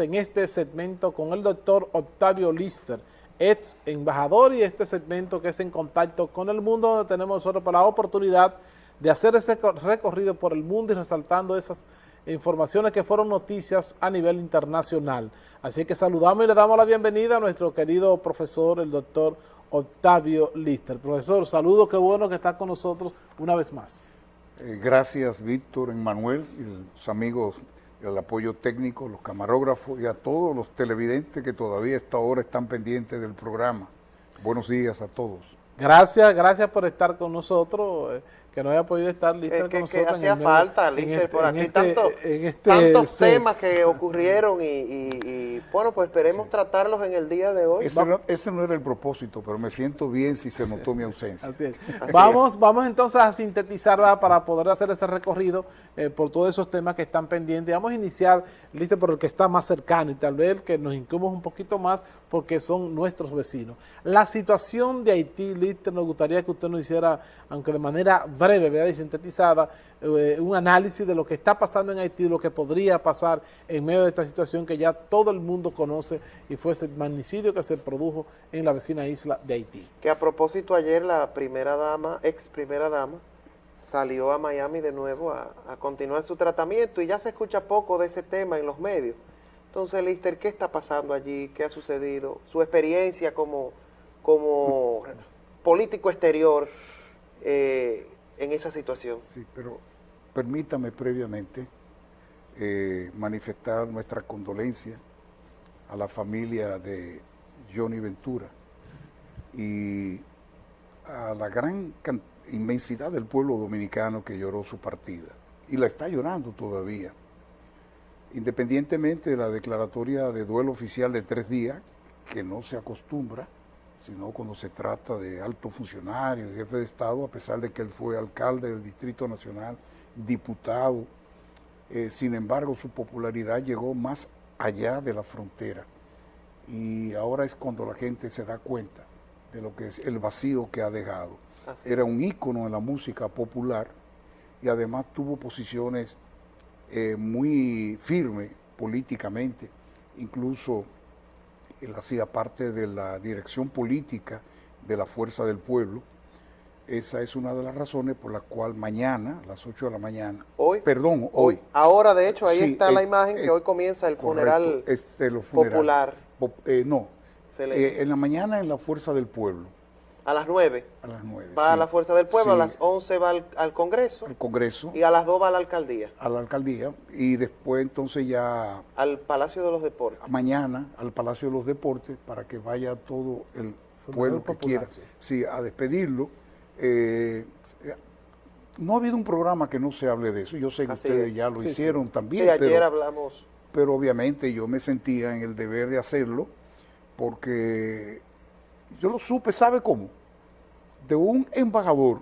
en este segmento con el doctor Octavio Lister, ex embajador y este segmento que es en contacto con el mundo donde tenemos nosotros la oportunidad de hacer ese recorrido por el mundo y resaltando esas informaciones que fueron noticias a nivel internacional. Así que saludamos y le damos la bienvenida a nuestro querido profesor, el doctor Octavio Lister. Profesor, saludos, qué bueno que está con nosotros una vez más. Eh, gracias, Víctor, Emanuel y los amigos el apoyo técnico, los camarógrafos y a todos los televidentes que todavía a esta hora están pendientes del programa. Buenos días a todos. Gracias, gracias por estar con nosotros. Que no haya podido estar Lister con nosotros. Que hacía falta, Lister, este, por aquí. Este, este tantos temas que ocurrieron y, bueno, pues esperemos tratarlos en el día de hoy. Ese no, era el propósito, pero me siento bien si se notó mi ausencia. vamos, vamos entonces a sintetizar para poder hacer ese recorrido eh, por todos esos temas que están pendientes. Vamos a iniciar, Lister, por el que está más cercano y tal vez el que nos incumbe un poquito más porque son nuestros vecinos. La situación de Haití, Lister, nos gustaría que usted nos hiciera, aunque de manera breve y sintetizada, eh, un análisis de lo que está pasando en Haití, lo que podría pasar en medio de esta situación que ya todo el mundo conoce y fue ese magnicidio que se produjo en la vecina isla de Haití. Que a propósito ayer la primera dama, ex primera dama, salió a Miami de nuevo a, continuar su tratamiento y ya se escucha poco de ese tema en los medios. Entonces, Lister, ¿qué está pasando allí? ¿Qué ha sucedido? Su experiencia como, como político exterior, eh, en esa situación. Sí, pero permítame previamente eh, manifestar nuestra condolencia a la familia de Johnny Ventura y a la gran inmensidad del pueblo dominicano que lloró su partida y la está llorando todavía. Independientemente de la declaratoria de duelo oficial de tres días, que no se acostumbra, sino cuando se trata de alto funcionario, jefe de Estado, a pesar de que él fue alcalde del Distrito Nacional, diputado. Eh, sin embargo, su popularidad llegó más allá de la frontera. Y ahora es cuando la gente se da cuenta de lo que es el vacío que ha dejado. Era un ícono en la música popular y además tuvo posiciones eh, muy firmes políticamente, incluso él hacía parte de la dirección política de la Fuerza del Pueblo. Esa es una de las razones por la cual mañana, a las 8 de la mañana, hoy, perdón, hoy. Ahora, de hecho, ahí está la imagen que hoy comienza el funeral este, popular. Eh, no, eh, en la mañana en la Fuerza del Pueblo. A las 9. A las 9. Va a la Fuerza del Pueblo, a las 11 va al, Congreso. Al Congreso. Y a las 2 va a la Alcaldía. A la Alcaldía. Y después entonces ya... Al Palacio de los Deportes. Mañana al Palacio de los Deportes para que vaya todo el pueblo que quiera sí, a despedirlo. Eh, no ha habido un programa que no se hable de eso. Yo sé que ustedes ya lo hicieron también. Sí, ayer hablamos. Pero obviamente yo me sentía en el deber de hacerlo porque yo lo supe, ¿sabe cómo? De un embajador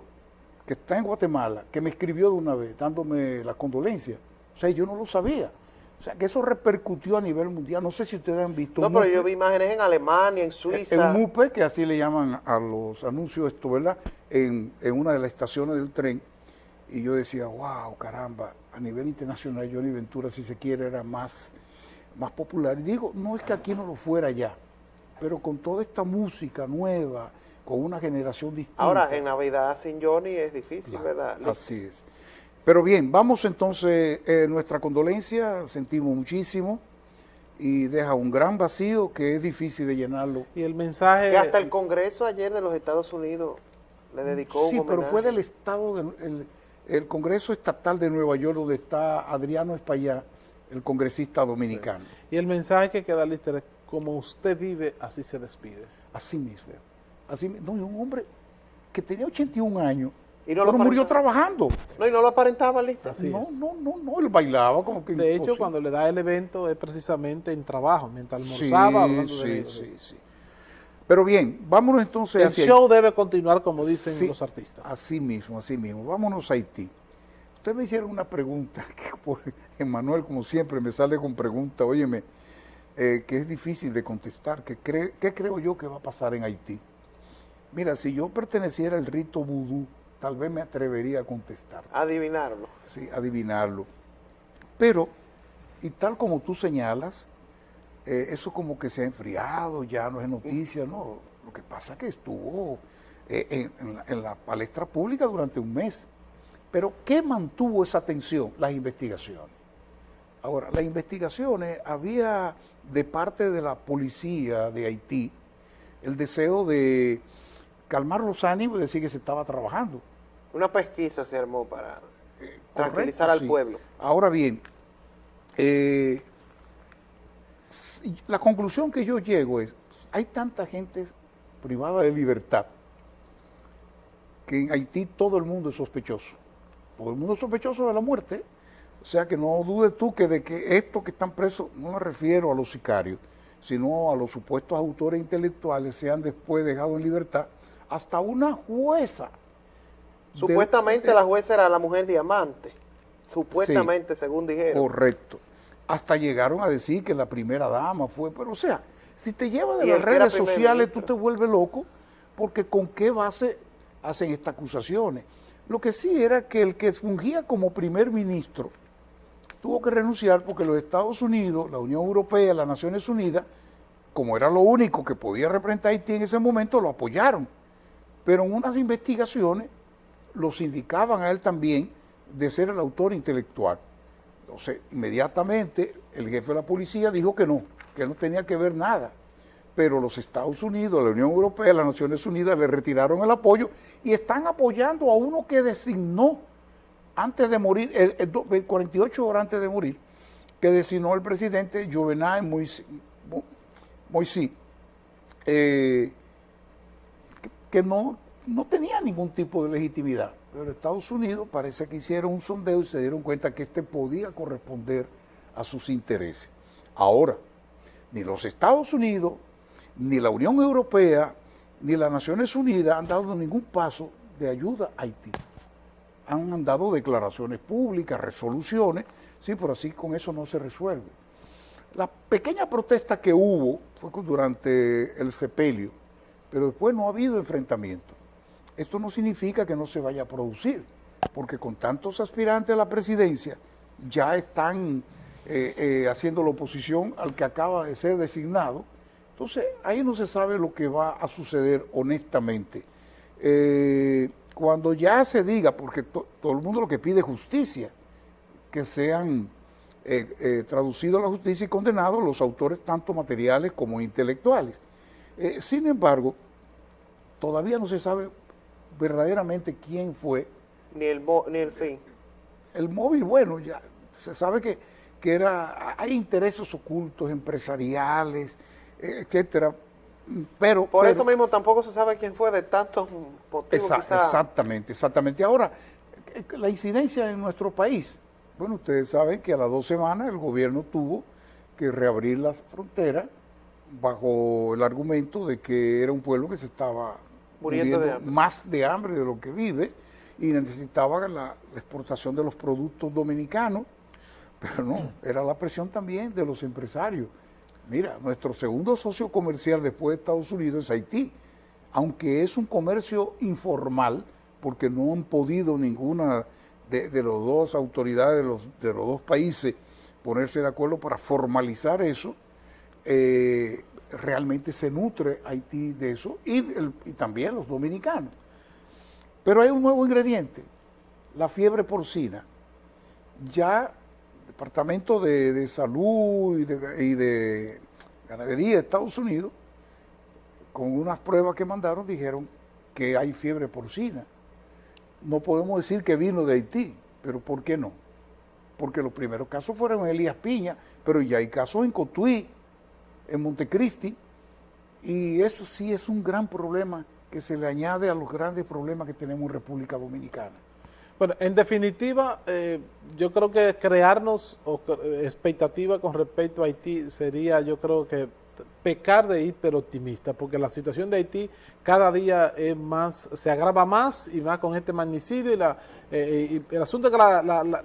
que está en Guatemala, que me escribió de una vez, dándome la condolencia. O sea, yo no lo sabía. O sea, que eso repercutió a nivel mundial. No sé si ustedes han visto. No, pero yo vi imágenes en Alemania, en Suiza. El MUPE, que así le llaman a los anuncios esto, ¿verdad? En, una de las estaciones del tren. Y yo decía, wow, caramba, a nivel internacional Johnny Ventura, si se quiere, era más, más popular. Y digo, no es que aquí no lo fuera ya pero con toda esta música nueva, con una generación distinta. Ahora, en Navidad sin Johnny es difícil, ¿verdad? Así es. Pero bien, vamos entonces, eh, nuestra condolencia, sentimos muchísimo y deja un gran vacío que es difícil de llenarlo. Y el mensaje... Que hasta el Congreso ayer de los Estados Unidos le dedicó sí, pero fue del Estado, del el, Congreso Estatal de Nueva York, donde está Adriano Espaillá, el congresista dominicano. Y el mensaje que queda listo como usted vive, así se despide. Así mismo. Así, no, un hombre que tenía 81 años, y no pero murió trabajando. No, y no lo aparentaba, listo. no, no, no, no, él bailaba como que... De hecho, cuando le da el evento es precisamente en trabajo, mientras almorzaba. Sí, sí, sí, sí. Pero bien, vámonos entonces El show debe continuar como dicen los artistas. Así mismo, así mismo. Vámonos a Haití. Ustedes me hicieron una pregunta, que por Emanuel, como siempre, me sale con pregunta, óyeme, eh, que es difícil de contestar. Que ¿Qué creo yo que va a pasar en Haití? Mira, si yo perteneciera al rito vudú, tal vez me atrevería a contestar. Adivinarlo. Sí, adivinarlo. Pero, y tal como tú señalas, eh, eso como que se ha enfriado, ya no es noticia, no. Lo que pasa es que estuvo eh, en, la, palestra pública durante un mes. Pero ¿qué mantuvo esa atención? Las investigaciones. Ahora, las investigaciones, había de parte de la policía de Haití el deseo de calmar los ánimos y decir que se estaba trabajando. Una pesquisa se armó para eh, tranquilizar al pueblo. Ahora bien, eh, la conclusión que yo llego es, hay tanta gente privada de libertad que en Haití todo el mundo es sospechoso. Todo el mundo es sospechoso de la muerte. O sea que no dudes tú que de que estos que están presos, no me refiero a los sicarios, sino a los supuestos autores intelectuales, sean después dejados en libertad. Hasta una jueza. Supuestamente la jueza era la mujer diamante. Supuestamente, según dijeron. Correcto. Hasta llegaron a decir que la primera dama fue, pero o sea, si te lleva de las redes sociales, tú te vuelves loco, porque con qué base hacen estas acusaciones. Lo que sí era que el que fungía como primer ministro tuvo que renunciar porque los Estados Unidos, la Unión Europea, las Naciones Unidas, como era lo único que podía representar Haití en ese momento, lo apoyaron. Pero en unas investigaciones los indicaban a él también de ser el autor intelectual. Entonces, inmediatamente el jefe de la policía dijo que no, que no tenía que ver nada pero los Estados Unidos, la Unión Europea, las Naciones Unidas le retiraron el apoyo y están apoyando a uno que designó antes de morir, el, 48 horas antes de morir, que designó el presidente Juvenal Moisés, eh, que no, no tenía ningún tipo de legitimidad. Pero Estados Unidos parece que hicieron un sondeo y se dieron cuenta que este podía corresponder a sus intereses. Ahora, ni los Estados Unidos ni la Unión Europea ni las Naciones Unidas han dado ningún paso de ayuda a Haití. Han dado declaraciones públicas, resoluciones, sí, pero así con eso no se resuelve. La pequeña protesta que hubo fue durante el sepelio, pero después no ha habido enfrentamiento. Esto no significa que no se vaya a producir, porque con tantos aspirantes a la presidencia ya están eh, eh, haciendo la oposición al que acaba de ser designado, entonces, ahí no se sabe lo que va a suceder honestamente. Eh, cuando ya se diga, porque todo el mundo lo que pide es justicia, que sean eh, eh, traducidos a la justicia y condenados los autores tanto materiales como intelectuales. sin embargo, todavía no se sabe verdaderamente quién fue. Ni el, ni el fin. El móvil, bueno, ya se sabe que, que era, hay intereses ocultos empresariales, etcétera. Pero, Por eso mismo tampoco se sabe quién fue de tantos motivos. Exactamente, exactamente. Ahora, eh, la incidencia en nuestro país. Bueno, ustedes saben que a las dos semanas el gobierno tuvo que reabrir las fronteras bajo el argumento de que era un pueblo que se estaba muriendo, más de hambre de lo que vive y necesitaba la exportación de los productos dominicanos, pero no, era la presión también de los empresarios Mira, nuestro segundo socio comercial después de Estados Unidos es Haití, aunque es un comercio informal, porque no han podido ninguna de, las dos autoridades de los, de los dos países ponerse de acuerdo para formalizar eso, eh, realmente se nutre Haití de eso y, y también los dominicanos. Pero hay un nuevo ingrediente, la fiebre porcina. Ya Departamento de, Salud y de, Ganadería de Estados Unidos, con unas pruebas que mandaron, dijeron que hay fiebre porcina. No podemos decir que vino de Haití, pero ¿por qué no? Porque los primeros casos fueron en Elías Piña, pero ya hay casos en Cotuí, en Montecristi, y eso sí es un gran problema que se le añade a los grandes problemas que tenemos en República Dominicana. Bueno, en definitiva, eh, yo creo que crearnos expectativa con respecto a Haití sería, yo creo que pecar de hiperoptimista, porque la situación de Haití cada día es más, se agrava más y más con este magnicidio y, la, eh, el asunto es que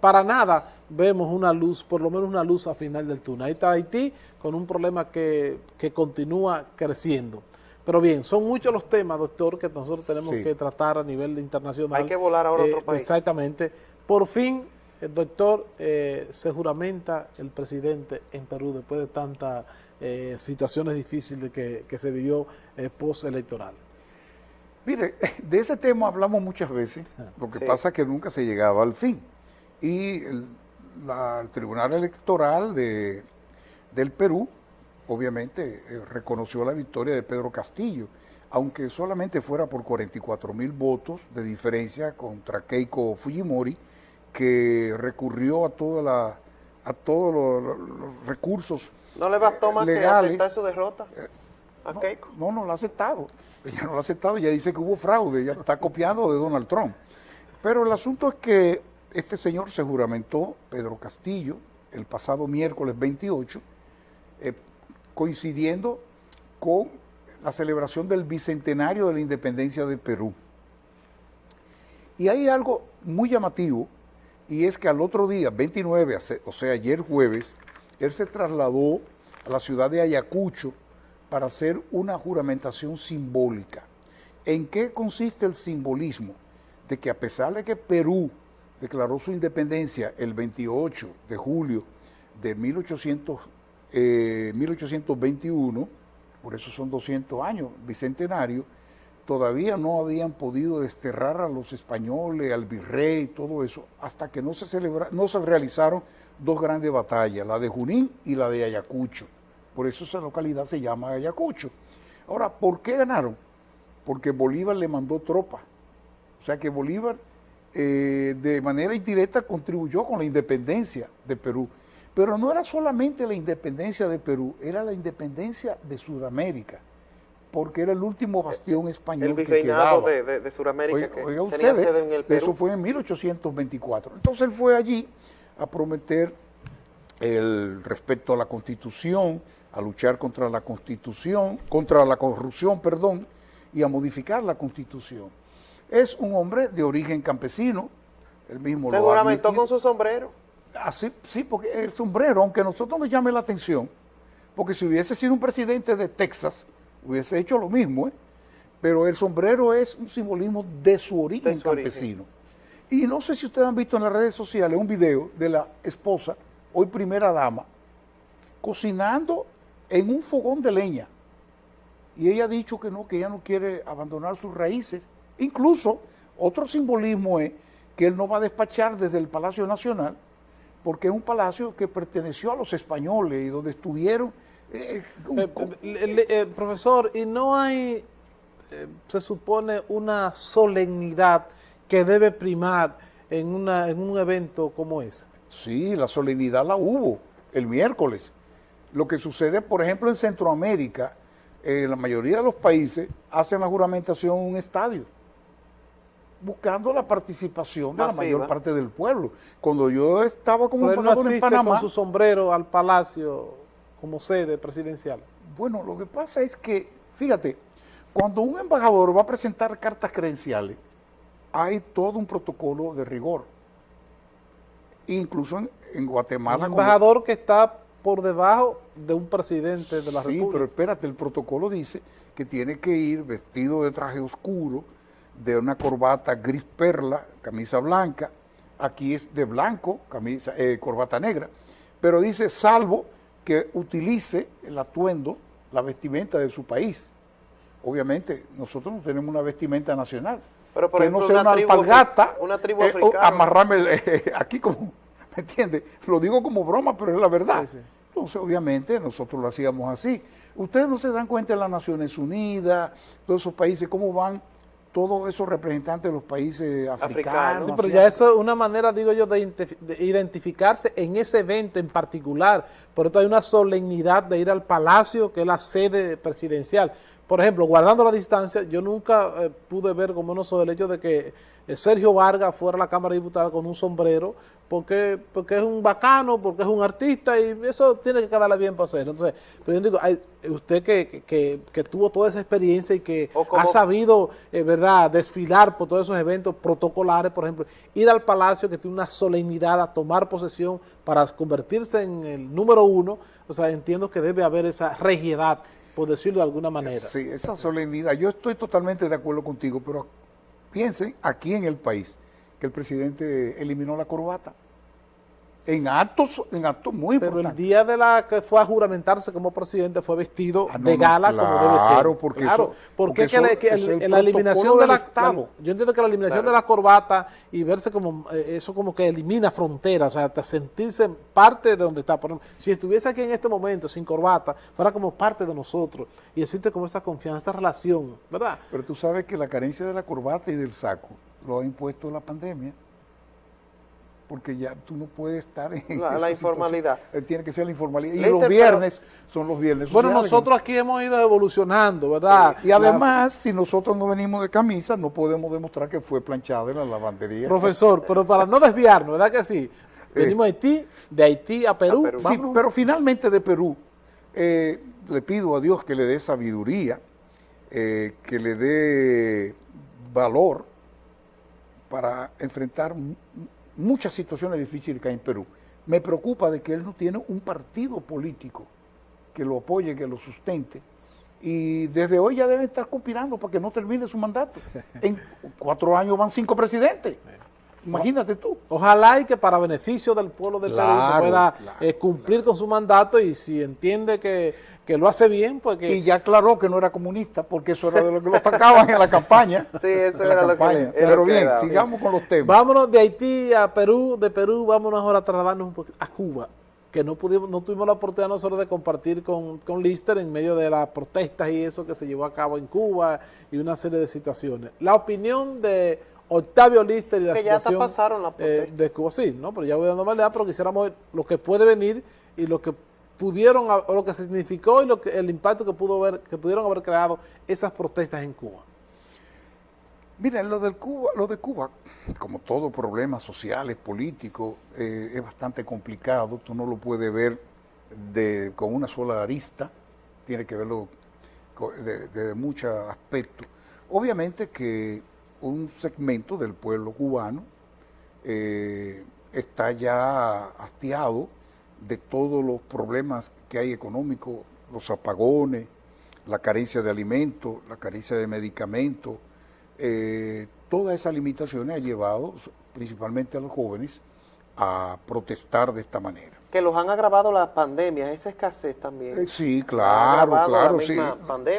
para nada vemos una luz, por lo menos una luz a final del túnel. Ahí está Haití con un problema que, que continúa creciendo. Pero bien, son muchos los temas, doctor, que nosotros tenemos que tratar a nivel internacional. Hay que volar ahora a otro eh, país. Exactamente. Por fin, el doctor, eh, se juramenta el presidente en Perú después de tantas eh, situaciones difíciles que, se vivió eh, post-electoral. Mire, de ese tema hablamos muchas veces, ah. lo que pasa es que nunca se llegaba al fin. Y el, Tribunal Electoral de, del Perú, obviamente, reconoció la victoria de Pedro Castillo, aunque solamente fuera por 44 mil votos de diferencia contra Keiko Fujimori, que recurrió a, toda la, a todos los, recursos ¿No le bastó más que aceptar su derrota a no, Keiko? No, no lo ha aceptado. Ella no lo ha aceptado, ella dice que hubo fraude, ella está copiando de Donald Trump. Pero el asunto es que este señor se juramentó, Pedro Castillo, el pasado miércoles 28, eh, coincidiendo con la celebración del bicentenario de la independencia de Perú. Y hay algo muy llamativo, y es que al otro día, 29, o sea, ayer jueves, él se trasladó a la ciudad de Ayacucho para hacer una juramentación simbólica. ¿En qué consiste el simbolismo? De que a pesar de que Perú declaró su independencia el 28 de julio de 1800, 1821, eh, por eso son 200 años, bicentenario, todavía no habían podido desterrar a los españoles, al virrey, todo eso, hasta que no se, celebra, no se realizaron dos grandes batallas, la de Junín y la de Ayacucho. Por eso esa localidad se llama Ayacucho. Ahora, ¿por qué ganaron? Porque Bolívar le mandó tropa. O sea que Bolívar eh, de manera indirecta contribuyó con la independencia de Perú. Pero no era solamente la independencia de Perú, era la independencia de Sudamérica porque era el último bastión español el que quedaba. de, de, de Sudamérica que tenía sede en el Perú. Eso fue en 1824. Entonces él fue allí a prometer el respeto a la Constitución, a luchar contra la Constitución, contra la corrupción, perdón, y a modificar la Constitución. Es un hombre de origen campesino, el mismo Seguramente con su sombrero. Así, sí, porque el sombrero, aunque a nosotros nos llame la atención, porque si hubiese sido un presidente de Texas, hubiese hecho lo mismo, ¿eh? pero el sombrero es un simbolismo de su origen campesino. Y no sé si ustedes han visto en las redes sociales un video de la esposa, hoy primera dama, cocinando en un fogón de leña. Y ella ha dicho que no, que ella no quiere abandonar sus raíces. Incluso otro simbolismo es que él no va a despachar desde el Palacio Nacional, porque es un palacio que perteneció a los españoles y donde estuvieron eh, eh, eh, profesor, ¿y no hay, se supone, una solemnidad que debe primar en, una, en un evento como ese? Sí, la solemnidad la hubo el miércoles. Lo que sucede, por ejemplo, en Centroamérica, en la mayoría de los países hacen la juramentación en un estadio, buscando la participación de la mayor parte del pueblo. Cuando yo estaba como embajador en Panamá... con su sombrero al palacio como sede presidencial? Bueno, lo que pasa es que, fíjate, cuando un embajador va a presentar cartas credenciales, hay todo un protocolo de rigor. Incluso en, Guatemala... Un embajador que está por debajo de un presidente de la República. Sí, pero espérate, el protocolo dice que tiene que ir vestido de traje oscuro, de una corbata gris perla, camisa blanca, aquí es de blanco, camisa, eh, corbata negra, pero dice salvo que utilice el atuendo, la vestimenta de su país. Obviamente, nosotros no tenemos una vestimenta nacional. Pero por que ejemplo, no sea una, alpargata, una tribu eh, amarrarme eh, aquí como, ¿me entiende? Lo digo como broma, pero es la verdad. Entonces, obviamente, nosotros lo hacíamos así. Ustedes no se dan cuenta de las Naciones Unidas, todos esos países, cómo van todos esos representantes de los países africanos. Sí, pero ya eso es una manera, digo yo, de, identificarse en ese evento en particular. Por eso hay una solemnidad de ir al palacio, que es la sede presidencial. Por ejemplo, guardando la distancia, yo nunca eh, pude ver como no soy el hecho de que eh, Sergio Vargas fuera a la Cámara de Diputados con un sombrero, porque, porque es un bacano, porque es un artista, y eso tiene que quedarle bien para hacer. Entonces, pero yo digo, usted que, que, tuvo toda esa experiencia y que ha sabido, eh, ¿verdad?, desfilar por todos esos eventos protocolares, por ejemplo, ir al Palacio que tiene una solemnidad a tomar posesión para convertirse en el número uno, o sea, entiendo que debe haber esa regiedad por decirlo de alguna manera. Sí, esa solemnidad. Yo estoy totalmente de acuerdo contigo, pero piensen aquí en el país que el presidente eliminó la corbata. En actos, en actos muy Pero el importantes. día de la que fue a juramentarse como presidente fue vestido Ah, no, de no, gala como debe ser. claro, porque eso- porque, porque que eso que el- el la eliminación protocolo de la, del la- yo entiendo que la eliminación Claro. de la corbata y verse como eh, eso como que elimina fronteras, o sea, hasta sentirse parte de donde está. Por ejemplo, si estuviese aquí en este momento sin corbata, fuera como parte de nosotros y existe como esa confianza, esa relación, ¿verdad? Pero tú sabes que la carencia de la corbata y del saco lo ha impuesto la pandemia. Porque ya tú no puedes estar en La- informalidad. situación. Eh, Tiene que ser la informalidad. Y los pero- viernes son los viernes Bueno, sociales. nosotros aquí hemos ido evolucionando, ¿verdad? Y además, si nosotros no venimos de camisa, no podemos demostrar que fue planchada en la lavandería. Profesor, pero para no desviarnos, ¿verdad que sí? Venimos a Haití, de Haití a Perú. A Perú. Sí, pero finalmente de Perú, eh, le pido a Dios que le dé sabiduría, eh, que le dé valor para enfrentar muchas situaciones difíciles que hay en Perú. Me preocupa de que él no tiene un partido político que lo apoye, que lo sustente. Y desde hoy ya debe estar conspirando para que no termine su mandato. En cuatro años van cinco presidentes. Imagínate tú. Ojalá y que para beneficio del pueblo de Perú Claro, pueda claro, eh, cumplir con su mandato y si entiende que, que lo hace bien, pues que... Y ya aclaró que no era comunista, porque eso era de lo que lo atacaban en la campaña. Sí, eso era lo que campaña. era Pero que bien, sigamos con los temas. Vámonos de Haití a Perú, de Perú vámonos ahora a trasladarnos un poquito a Cuba, que no pudimos, no tuvimos la oportunidad nosotros de compartir con, con Lister en medio de las protestas y eso que se llevó a cabo en Cuba y una serie de situaciones. La opinión de Octavio Lister y la Que ya situación pasaron las eh, de Cuba, sí, ¿no? Pero ya voy dando más lealtad, pero quisiéramos ver lo que puede venir y lo que pudieron, o lo que significó y lo que, el impacto que pudo haber, que pudieron haber creado esas protestas en Cuba. Mira, lo, del Cuba, lo de Cuba, como todo problema sociales, político, eh, es bastante complicado. Tú no lo puedes ver de, con una sola arista, tiene que verlo co- de, de muchos aspectos. Obviamente que un segmento del pueblo cubano eh, está ya hastiado de todos los problemas que hay económicos, los apagones, la carencia de alimentos, la carencia de medicamentos, eh, todas esas limitaciones ha llevado principalmente a los jóvenes a protestar de esta manera. Que los han agravado las pandemias, esa escasez también. Eh, sí, claro, claro, sí.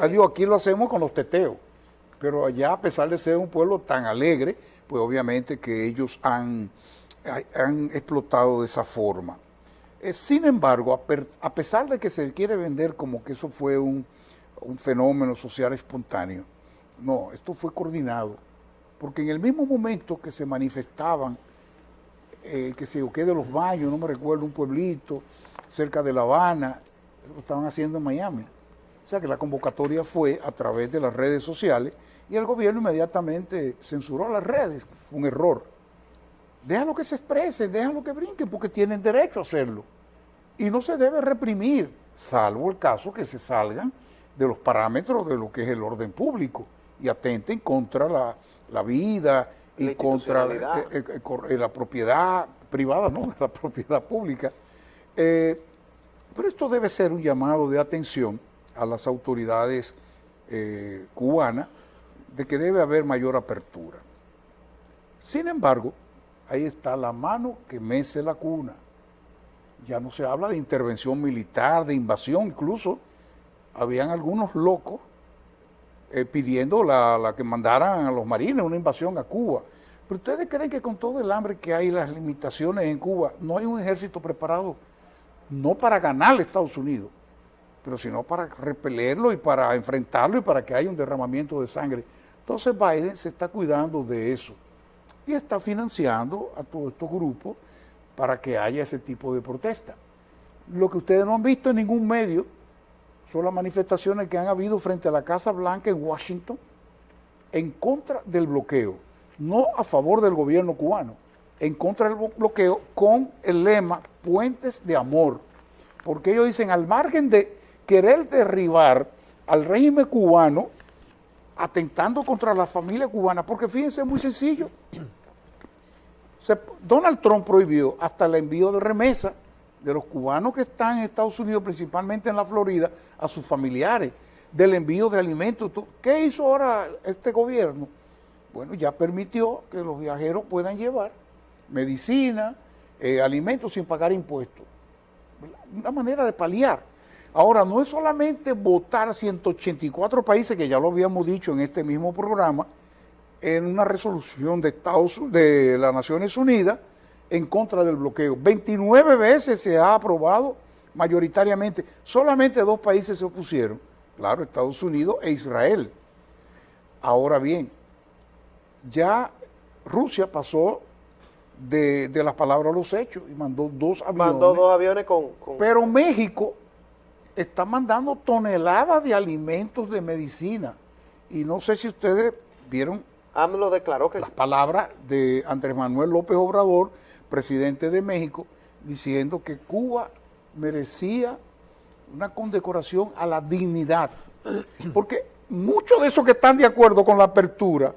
Adiós, aquí lo hacemos con los teteos, pero allá a pesar de ser un pueblo tan alegre, pues obviamente que ellos han, ha- han explotado de esa forma. Eh, sin embargo, a, pesar de que se quiere vender como que eso fue un, un fenómeno social espontáneo, no, esto fue coordinado, porque en el mismo momento que se manifestaban eh, que se qué de los baños, no me recuerdo, un pueblito cerca de La Habana, lo estaban haciendo en Miami. O sea que la convocatoria fue a través de las redes sociales y el gobierno inmediatamente censuró las redes, fue un error. Déjalo que se expresen, déjalo que brinquen, porque tienen derecho a hacerlo. Y no se debe reprimir, salvo el caso que se salgan de los parámetros de lo que es el orden público y atenten contra la, la vida y La contra la, eh, eh, eh, la propiedad privada, no, la propiedad pública. Eh, pero esto debe ser un llamado de atención a las autoridades eh, cubanas de que debe haber mayor apertura. Sin embargo, ahí está la mano que mece la cuna. Ya no se habla de intervención militar, de invasión, incluso habían algunos locos eh, pidiendo la, la que mandaran a los marines una invasión a Cuba. Pero ustedes creen que con todo el hambre que hay las limitaciones en Cuba, no hay un ejército preparado, no para ganarle a Estados Unidos, pero sino para repelerlo y para enfrentarlo y para que haya un derramamiento de sangre. Entonces Biden se está cuidando de eso y está financiando a todos estos grupos para que haya ese tipo de protesta. Lo que ustedes no han visto en ningún medio son las manifestaciones que han habido frente a la Casa Blanca en Washington en contra del bloqueo, no a favor del gobierno cubano, en contra del bloqueo con el lema Puentes de Amor, porque ellos dicen al margen de querer derribar al régimen cubano, atentando contra la familia cubana, porque fíjense, es muy sencillo. Se- Donald Trump prohibió hasta el envío de remesa de los cubanos que están en Estados Unidos, principalmente en la Florida, a sus familiares, del envío de alimentos. ¿Qué hizo ahora este gobierno? Bueno, ya permitió que los viajeros puedan llevar medicina, eh, alimentos sin pagar impuestos. Una manera de paliar. Ahora, no es solamente votar 184 países, que ya lo habíamos dicho en este mismo programa, en una resolución de Estados de las Naciones Unidas en contra del bloqueo. 29 veces se ha aprobado mayoritariamente. Solamente dos países se opusieron, claro, Estados Unidos e Israel. Ahora bien, ya Rusia pasó de, las palabras a los hechos y mandó dos aviones. Mandó dos aviones con... Pero México está mandando toneladas de alimentos de medicina. Y no sé si ustedes vieron AMLO declaró que... Las palabras de Andrés Manuel López Obrador, presidente de México, diciendo que Cuba merecía una condecoración a la dignidad. Porque muchos de esos que están de acuerdo con la apertura,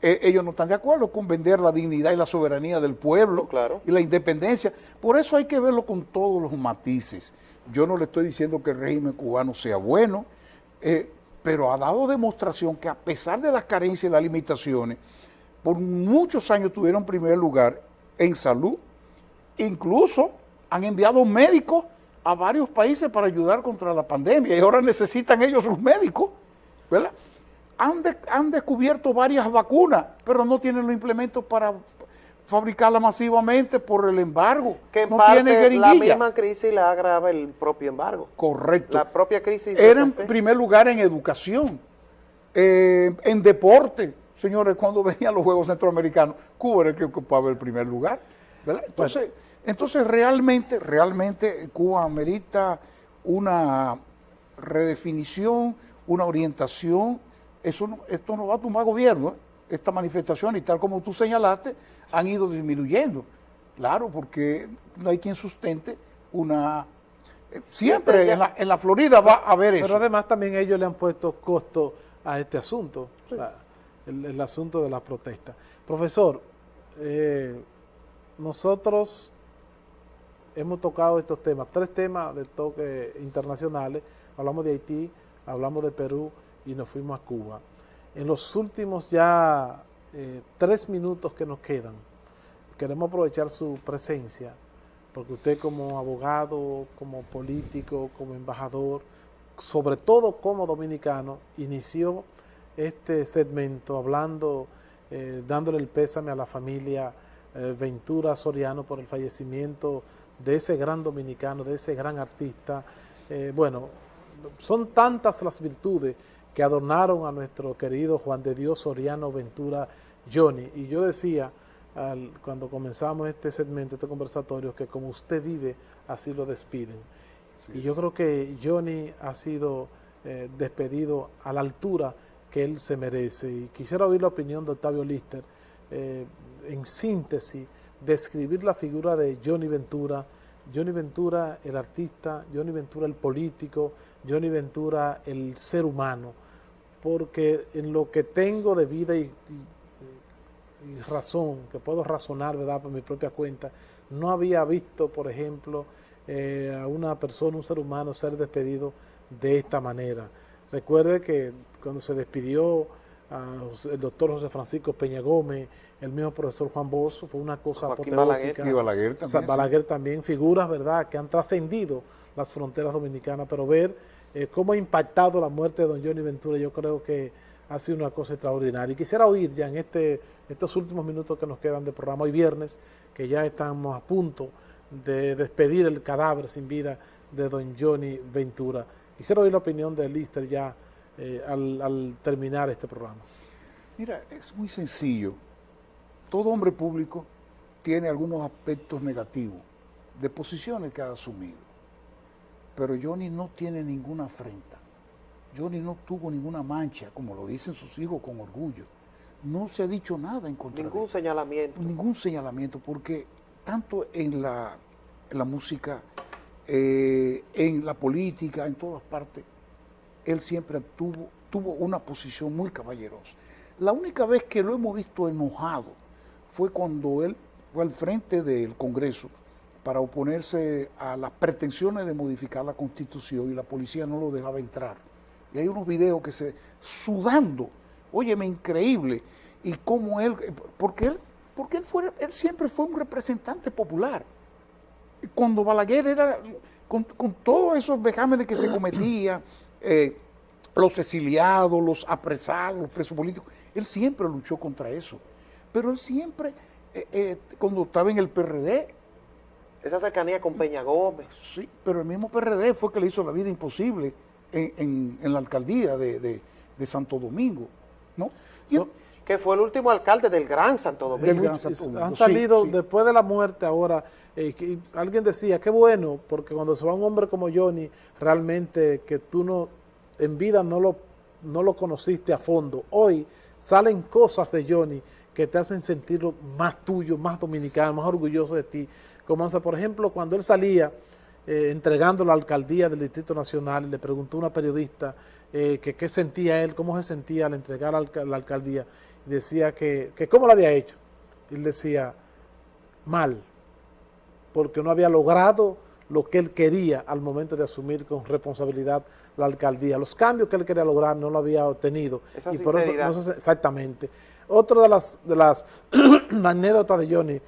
eh, ellos no están de acuerdo con vender la dignidad y la soberanía del pueblo claro. y la independencia. Por eso hay que verlo con todos los matices. Yo no le estoy diciendo que el régimen cubano sea bueno, eh, pero ha dado demostración que a pesar de las carencias y las limitaciones, por muchos años tuvieron primer lugar en salud, incluso han enviado médicos a varios países para ayudar contra la pandemia y ahora necesitan ellos sus médicos, ¿verdad? Han, han descubierto varias vacunas, pero no tienen los implementos para fabricarla masivamente por el embargo. Que en parte la misma crisis la agrava el propio embargo. Correcto. La propia crisis. Era en primer lugar en educación, eh, en deporte. Señores, cuando venían los Juegos Centroamericanos, Cuba era el que ocupaba el primer lugar. Entonces, entonces realmente, realmente Cuba amerita una redefinición, una orientación. Eso esto no va a tomar gobierno, ¿eh? Esta manifestación y tal como tú señalaste, han ido disminuyendo. Claro, porque no hay quien sustente una... Eh, siempre en la, en la, Florida va a haber eso. Pero además también ellos le han puesto costo a este asunto, el, asunto de la protesta. Profesor, eh, nosotros hemos tocado estos temas, tres temas de toque internacionales, hablamos de Haití, hablamos de Perú y nos fuimos a Cuba. En los últimos ya eh, tres minutos que nos quedan, queremos aprovechar su presencia, porque usted como abogado, como político, como embajador, sobre todo como dominicano, inició este segmento hablando, eh, dándole el pésame a la familia eh, Ventura Soriano por el fallecimiento de ese gran dominicano, de ese gran artista. bueno, son tantas las virtudes que adornaron a nuestro querido Juan de Dios Soriano Ventura Johnny. Y yo decía, cuando comenzamos este segmento, este conversatorio, que como usted vive, así lo despiden. y yo creo que Johnny ha sido eh, despedido a la altura que él se merece. Y quisiera oír la opinión de Octavio Lister, eh, en síntesis, describir la figura de Johnny Ventura, Johnny Ventura el artista, Johnny Ventura el político, Johnny Ventura el ser humano, porque en lo que tengo de vida y, razón, que puedo razonar, ¿verdad?, por mi propia cuenta, no había visto, por ejemplo, eh, a una persona, un ser humano, ser despedido de esta manera. Recuerde que cuando se despidió el doctor José Francisco Peña Gómez, el mismo profesor Juan Bosso, fue una cosa apoteósica. Y Balaguer también. Balaguer también, figuras, ¿verdad?, que han trascendido las fronteras dominicanas, pero ver eh, cómo ha impactado la muerte de don Johnny Ventura, yo creo que ha sido una cosa extraordinaria. Y quisiera oír ya en este, estos últimos minutos que nos quedan de programa hoy viernes, que ya estamos a punto de despedir el cadáver sin vida de don Johnny Ventura. Quisiera oír la opinión de Lister ya eh, al, al terminar este programa. Mira, es muy sencillo. Todo hombre público tiene algunos aspectos negativos de posiciones que ha asumido. Pero Johnny no tiene ninguna afrenta. Johnny no tuvo ninguna mancha, como lo dicen sus hijos con orgullo. No se ha dicho nada en contra Ningún señalamiento. Ningún señalamiento, porque tanto en la, la música, eh, en la política, en todas partes, él siempre tuvo, tuvo una posición muy caballerosa. La única vez que lo hemos visto enojado fue cuando él fue al frente del Congreso para oponerse a las pretensiones de modificar la constitución y la policía no lo dejaba entrar. Y hay unos videos que se, sudando, óyeme, increíble, y cómo él, porque él porque él, fue, él siempre fue un representante popular. Cuando Balaguer era, con, todos esos vejámenes que se cometían, eh, los exiliados, los apresados, los presos políticos, él siempre luchó contra eso. Pero él siempre, eh, eh, cuando estaba en el PRD... Esa cercanía con Peña Gómez. Sí, pero el mismo PRD fue que le hizo la vida imposible en, la alcaldía de, Santo Domingo, ¿no? que fue el último alcalde del Gran Santo Domingo. Han salido después de la muerte ahora, eh, alguien decía, qué bueno, porque cuando se va un hombre como Johnny, realmente que tú no, en vida no lo, no lo conociste a fondo. Hoy salen cosas de Johnny que te hacen sentirlo más tuyo, más dominicano, más orgulloso de ti. Como, por ejemplo, cuando él salía eh, entregando la alcaldía del Distrito Nacional, y le preguntó a una periodista eh, que qué sentía él, cómo se sentía al entregar la alcaldía, decía que, que cómo lo había hecho. Y él decía, mal, porque no había logrado lo que él quería al momento de asumir con responsabilidad la alcaldía. Los cambios que él quería lograr no lo había obtenido. y por eso, exactamente. Otra de las, de las anécdotas de Johnny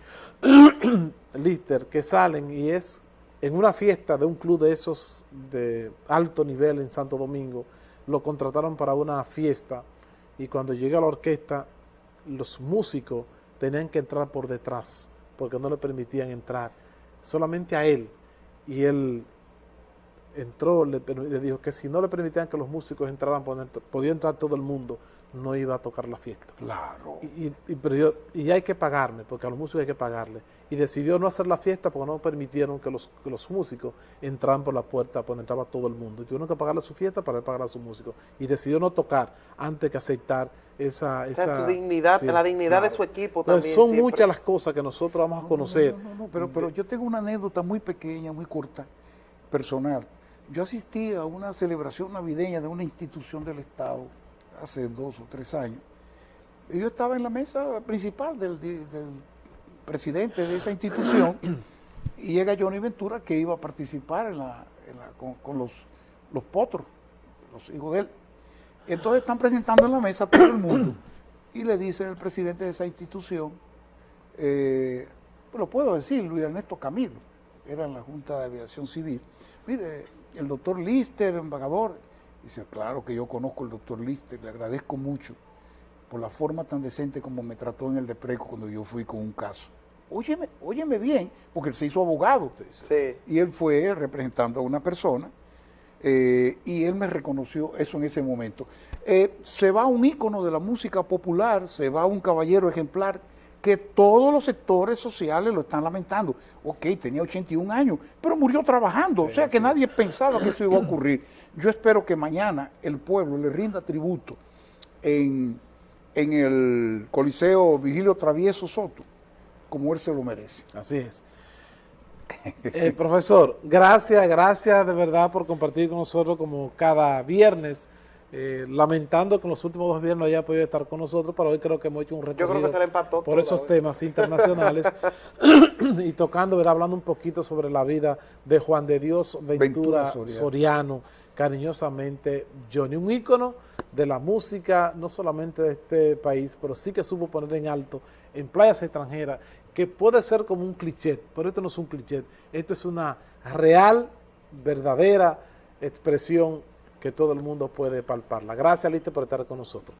Lister que salen y es en una fiesta de un club de esos de alto nivel en Santo Domingo, lo contrataron para una fiesta y cuando llega la orquesta, los músicos tenían que entrar por detrás, porque no le permitían entrar, solamente a él. Y él entró, le, le dijo que si no le permitían que los músicos entraran, podía entrar todo el mundo no iba a tocar la fiesta. Claro. Y, y, pero y hay que pagarme, porque a los músicos hay que pagarle. Y decidió no hacer la fiesta porque no permitieron que los, los músicos entraran por la puerta cuando entraba todo el mundo. Y tuvieron que pagarle su fiesta para pagar a sus músicos. Y decidió no tocar antes que aceptar esa... esa dignidad, la dignidad de su equipo también. Son muchas las cosas que nosotros vamos a conocer. pero, pero yo tengo una anécdota muy pequeña, muy corta, personal. Yo asistí a una celebración navideña de una institución del Estado hace dos o tres años, yo estaba en la mesa principal del, presidente de esa institución y llega Johnny Ventura que iba a participar en la, con, los, los potros, los hijos de él. Entonces están presentando en la mesa todo el mundo y le dice el presidente de esa institución, eh, lo puedo decir, Luis Ernesto Camilo, era en la Junta de Aviación Civil, mire, el doctor Lister, embajador, Dice, claro que yo conozco al doctor Lister, le agradezco mucho por la forma tan decente como me trató en el Depreco cuando yo fui con un caso. Óyeme, óyeme bien, porque él se hizo abogado. Sí. Y él fue representando a una persona eh, y él me reconoció eso en ese momento. Eh, se va un ícono de la música popular, se va un caballero ejemplar que todos los sectores sociales lo están lamentando. Ok, tenía 81 años, pero murió trabajando, o sea que nadie pensaba que eso iba a ocurrir. Yo espero que mañana el pueblo le rinda tributo en, el Coliseo Vigilio Travieso Soto, como él se lo merece. Así es. Eh, profesor, gracias, gracias de verdad por compartir con nosotros como cada viernes eh, lamentando que en los últimos dos viernes no haya podido estar con nosotros, pero hoy creo que hemos hecho un recorrido por esos temas internacionales y tocando, ¿verdad? hablando un poquito sobre la vida de Juan de Dios Ventura, Soriano. cariñosamente Johnny, un ícono de la música, no solamente de este país, pero sí que supo poner en alto en playas extranjeras, que puede ser como un cliché, pero esto no es un cliché, esto es una real, verdadera expresión que todo el mundo puede palparla. Gracias, Liste, por estar con nosotros.